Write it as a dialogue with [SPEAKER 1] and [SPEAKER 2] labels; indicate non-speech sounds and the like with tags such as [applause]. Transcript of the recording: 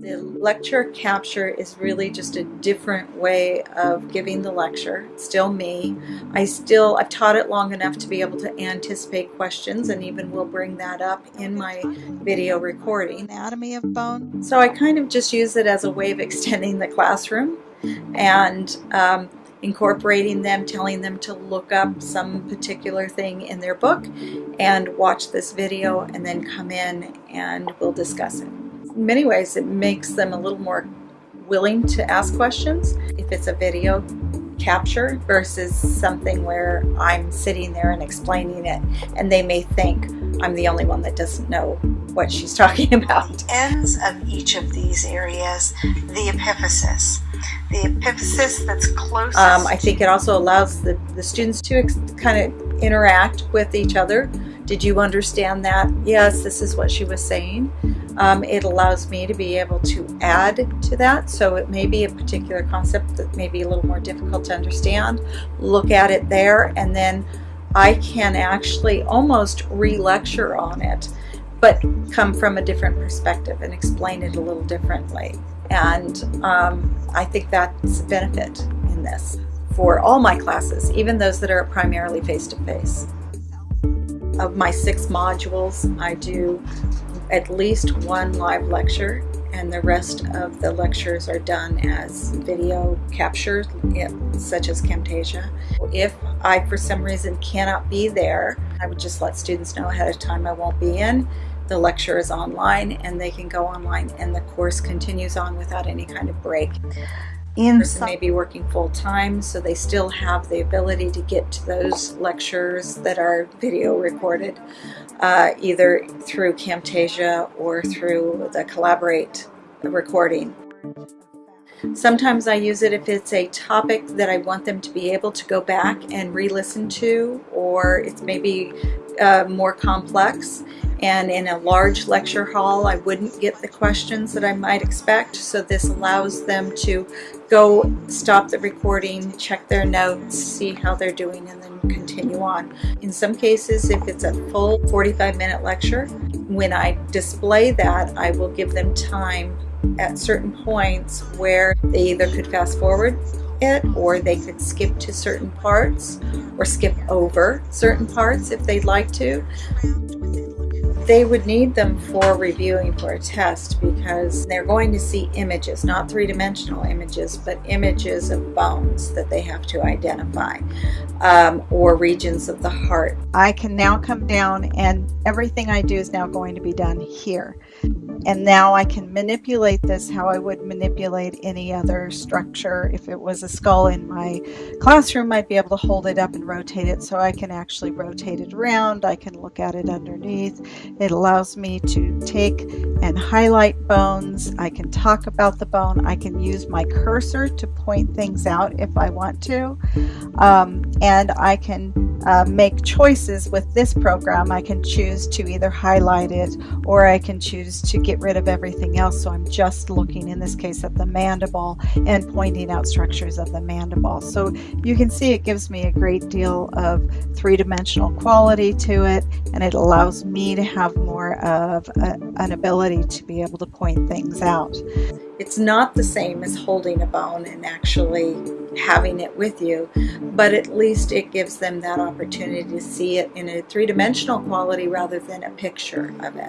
[SPEAKER 1] The lecture capture is really just a different way of giving the lecture. It's still me. I still, I've taught it long enough to be able to anticipate questions and even will bring that up in my video recording.
[SPEAKER 2] Anatomy of bone.
[SPEAKER 1] So I kind of just use it as a way of extending the classroom and um, incorporating them, telling them to look up some particular thing in their book and watch this video and then come in and we'll discuss it. In many ways it makes them a little more willing to ask questions if it's a video capture versus something where I'm sitting there and explaining it and they may think I'm the only one that doesn't know what she's [laughs] talking about.
[SPEAKER 2] Ends of each of these areas, the epiphysis the epiphysis that's closest.
[SPEAKER 1] Um, I think it also allows the, the students to kind of interact with each other. Did you understand that? Yes, this is what she was saying. Um, it allows me to be able to add to that. So it may be a particular concept that may be a little more difficult to understand. Look at it there and then I can actually almost re-lecture on it but come from a different perspective and explain it a little differently. And um, I think that's a benefit in this for all my classes, even those that are primarily face-to-face. -face. Of my six modules, I do at least one live lecture and the rest of the lectures are done as video captures, such as Camtasia. If I, for some reason, cannot be there, I would just let students know ahead of time I won't be in the lecture is online and they can go online and the course continues on without any kind of break. In person may be working full-time so they still have the ability to get to those lectures that are video recorded uh, either through Camtasia or through the Collaborate recording. Sometimes I use it if it's a topic that I want them to be able to go back and re-listen to or it's maybe uh, more complex and in a large lecture hall I wouldn't get the questions that I might expect. So this allows them to go stop the recording check their notes see how they're doing and then continue on. In some cases if it's a full 45 minute lecture when I display that I will give them time at certain points where they either could fast forward it or they could skip to certain parts or skip over certain parts if they'd like to they would need them for reviewing for a test because they're going to see images, not three-dimensional images, but images of bones that they have to identify um, or regions of the heart.
[SPEAKER 2] I can now come down and everything I do is now going to be done here. And now I can manipulate this how I would manipulate any other structure. If it was a skull in my classroom, I'd be able to hold it up and rotate it so I can actually rotate it around. I can look at it underneath. It allows me to take and highlight bones. I can talk about the bone. I can use my cursor to point things out if I want to. Um, and I can uh, make choices with this program. I can choose to either highlight it or I can choose to get rid of everything else. So I'm just looking in this case at the mandible and pointing out structures of the mandible. So you can see it gives me a great deal of three-dimensional quality to it and it allows me to have more of a, an ability to be able to point things out.
[SPEAKER 1] It's not the same as holding a bone and actually having it with you, but at least it gives them that opportunity to see it in a three-dimensional quality rather than a picture of it.